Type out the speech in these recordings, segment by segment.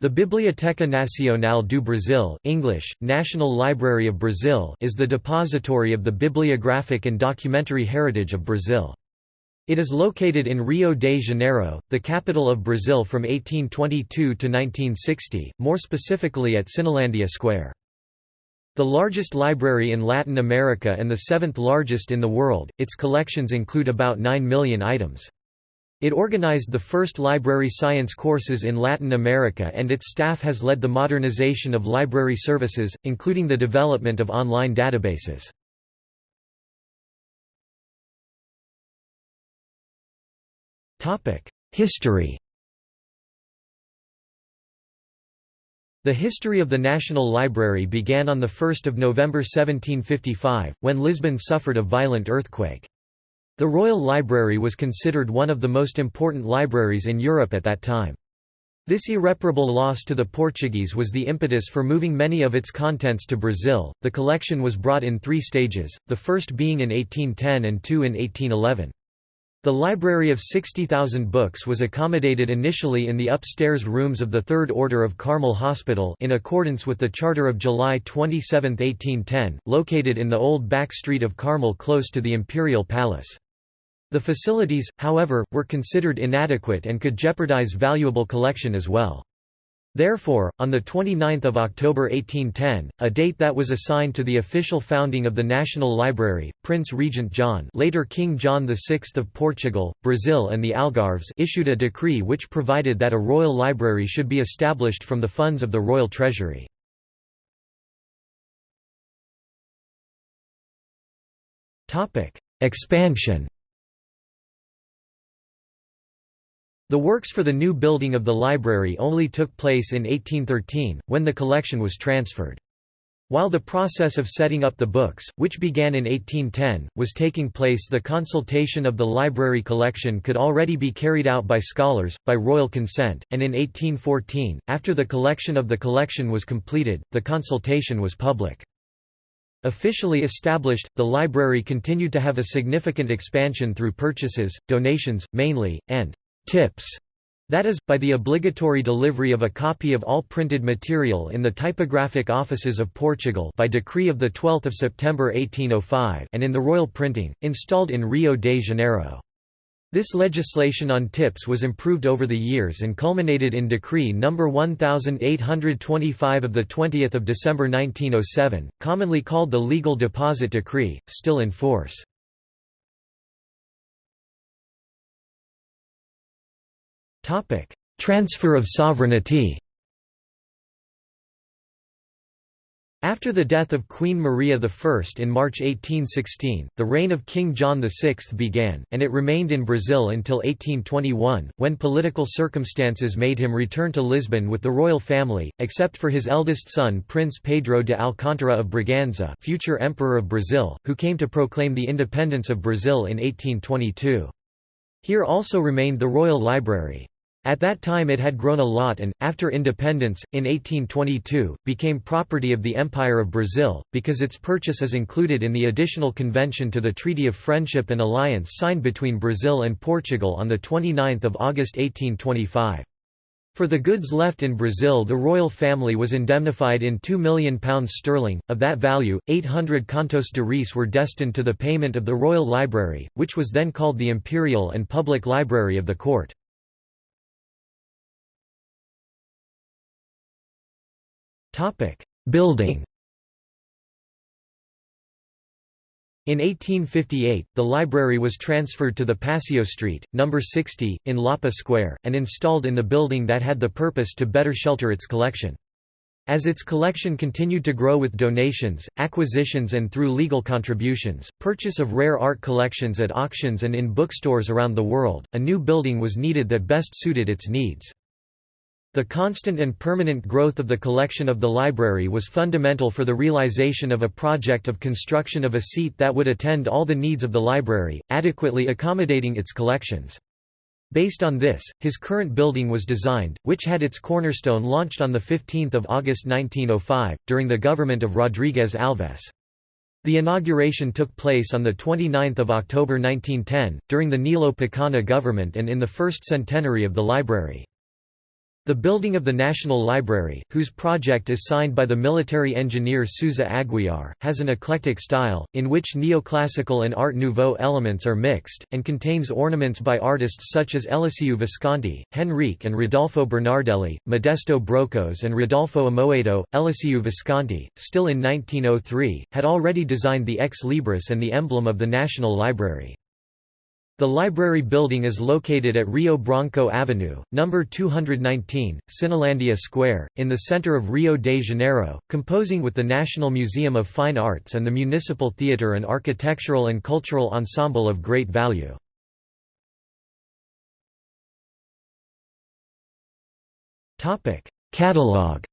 The Biblioteca Nacional do Brasil English, National Library of Brazil is the depository of the bibliographic and documentary heritage of Brazil. It is located in Rio de Janeiro, the capital of Brazil from 1822 to 1960, more specifically at Cinelândia Square. The largest library in Latin America and the seventh largest in the world, its collections include about 9 million items. It organized the first library science courses in Latin America and its staff has led the modernization of library services, including the development of online databases. History The history of the National Library began on 1 November 1755, when Lisbon suffered a violent earthquake. The Royal Library was considered one of the most important libraries in Europe at that time. This irreparable loss to the Portuguese was the impetus for moving many of its contents to Brazil. The collection was brought in three stages, the first being in 1810 and two in 1811. The library of 60,000 books was accommodated initially in the upstairs rooms of the Third Order of Carmel Hospital in accordance with the Charter of July 27, 1810, located in the old back street of Carmel close to the Imperial Palace. The facilities, however, were considered inadequate and could jeopardize valuable collection as well. Therefore, on 29 October 1810, a date that was assigned to the official founding of the National Library, Prince Regent John later King John VI of Portugal, Brazil and the Algarves issued a decree which provided that a royal library should be established from the funds of the royal treasury. Expansion The works for the new building of the library only took place in 1813, when the collection was transferred. While the process of setting up the books, which began in 1810, was taking place the consultation of the library collection could already be carried out by scholars, by royal consent, and in 1814, after the collection of the collection was completed, the consultation was public. Officially established, the library continued to have a significant expansion through purchases, donations, mainly, and tips that is, by the obligatory delivery of a copy of all printed material in the typographic offices of Portugal by decree of 12 September 1805 and in the royal printing, installed in Rio de Janeiro. This legislation on tips was improved over the years and culminated in Decree No. 1825 of 20 December 1907, commonly called the Legal Deposit Decree, still in force. Transfer of sovereignty After the death of Queen Maria I in March 1816, the reign of King John VI began, and it remained in Brazil until 1821, when political circumstances made him return to Lisbon with the royal family, except for his eldest son Prince Pedro de Alcântara of Braganza future Emperor of Brazil, who came to proclaim the independence of Brazil in 1822. Here also remained the Royal Library. At that time it had grown a lot and, after independence, in 1822, became property of the Empire of Brazil, because its purchase is included in the additional convention to the Treaty of Friendship and Alliance signed between Brazil and Portugal on 29 August 1825. For the goods left in Brazil the royal family was indemnified in £2 million sterling, of that value, 800 contos de reis were destined to the payment of the Royal Library, which was then called the Imperial and Public Library of the Court. Building In 1858, the library was transferred to the Passeio Street, number 60, in Lapa Square, and installed in the building that had the purpose to better shelter its collection. As its collection continued to grow with donations, acquisitions and through legal contributions, purchase of rare art collections at auctions and in bookstores around the world, a new building was needed that best suited its needs. The constant and permanent growth of the collection of the library was fundamental for the realization of a project of construction of a seat that would attend all the needs of the library, adequately accommodating its collections. Based on this, his current building was designed, which had its cornerstone launched on 15 August 1905, during the government of Rodrigues Alves. The inauguration took place on 29 October 1910, during the Nilo Peçanha government and in the first centenary of the library. The building of the National Library, whose project is signed by the military engineer Souza Aguiar, has an eclectic style, in which neoclassical and Art Nouveau elements are mixed, and contains ornaments by artists such as Eliseu Visconti, Henrique and Rodolfo Bernardelli, Modesto Brocos and Rodolfo Amoedo. Eliseu Visconti, still in 1903, had already designed the ex libris and the emblem of the National Library. The library building is located at Rio Branco Avenue, number 219, Cinelândia Square, in the center of Rio de Janeiro, composing with the National Museum of Fine Arts and the Municipal Theatre an architectural and cultural ensemble of great value. Catalogue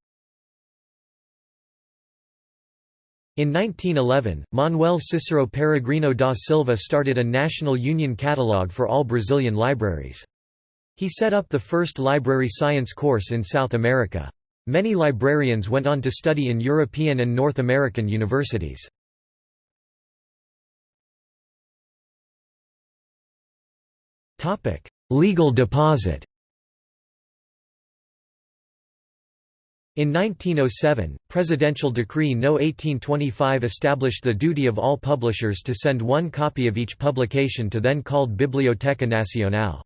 In 1911, Manuel Cicero Peregrino da Silva started a national union catalogue for all Brazilian libraries. He set up the first library science course in South America. Many librarians went on to study in European and North American universities. Legal deposit In 1907, Presidential Decree No. 1825 established the duty of all publishers to send one copy of each publication to then called Biblioteca Nacional.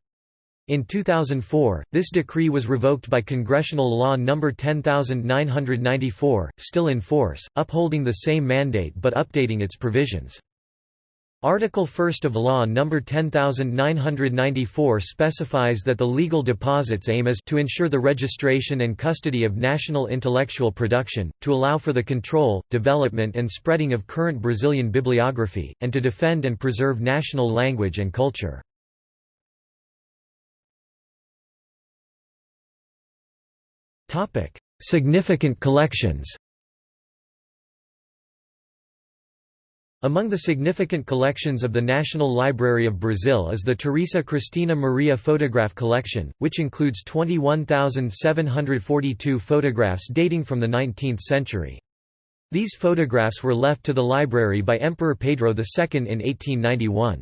In 2004, this decree was revoked by Congressional Law No. 10994, still in force, upholding the same mandate but updating its provisions. Article 1 of Law No. 10994 specifies that the legal deposits aim is to ensure the registration and custody of national intellectual production, to allow for the control, development and spreading of current Brazilian bibliography, and to defend and preserve national language and culture. Significant collections Among the significant collections of the National Library of Brazil is the Teresa Cristina Maria photograph collection, which includes 21,742 photographs dating from the 19th century. These photographs were left to the library by Emperor Pedro II in 1891.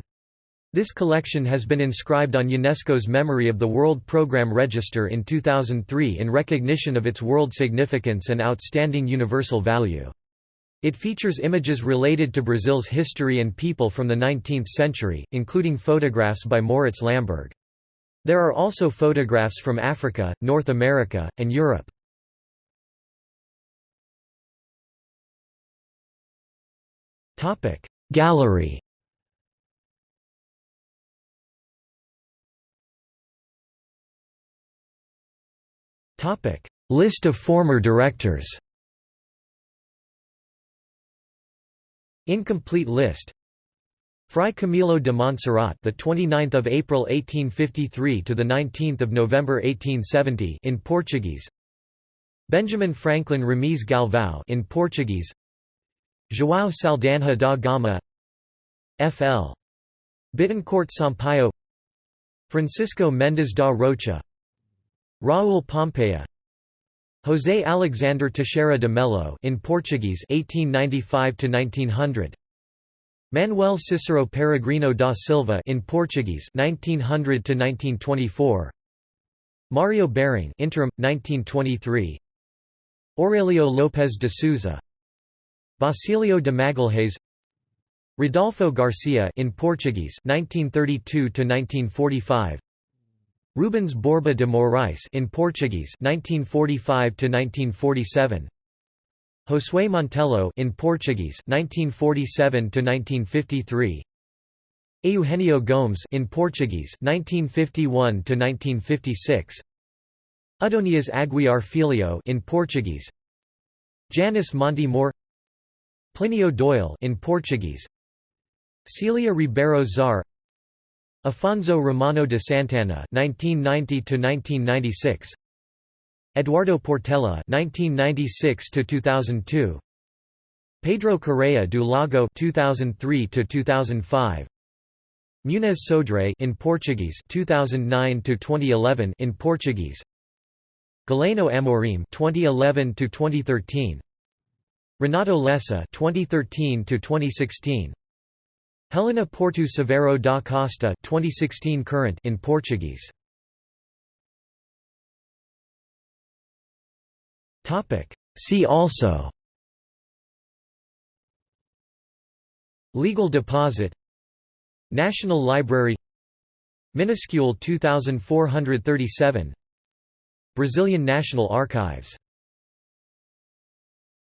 This collection has been inscribed on UNESCO's Memory of the World Programme Register in 2003 in recognition of its world significance and outstanding universal value. It features images related to Brazil's history and people from the 19th century, including photographs by Moritz Lamberg. There are also photographs from Africa, North America, and Europe. Gallery List of former directors Incomplete list Fray Camilo de Montserrat, the 29th of April 1853 to the 19th of November 1870 in Portuguese. Benjamin Franklin Ramiz Galvão in Portuguese. João Saldanha da Gama. F.L. Bittencourt Sampaio. Francisco Mendes da Rocha. Raul Pompeia. José Alexander Teixeira de Melo in Portuguese 1895 to 1900 Manuel Cicero Peregrino da Silva in Portuguese 1900 to 1924 Mario Behring interim 1923 Aurelio Lopez de Souza. Basilio de Magalhães. Rodolfo Garcia in Portuguese 1932 to 1945 Rubens Borba de Morais in Portuguese 1945 to 1947 Josué Montello in Portuguese 1947 to 1953 Eugenio Gomes in Portuguese 1951 to 1956 Adonias Aguiar Filho in Portuguese. Janice Monte Moore Plinio Doyle in Portuguese. Celia Ribeiro Czar Afonso Romano de Santana (1990–1996), Eduardo Portela (1996–2002), Pedro Correa do Lago (2003–2005), Muniz Sodré in Portuguese (2009–2011) in Portuguese, Galeno Amorim (2011–2013), Renato Lessa (2013–2016). Helena Porto Severo da Costa 2016 current in Portuguese. Topic. See also. Legal deposit. National Library. Minuscule 2437 Brazilian National Archives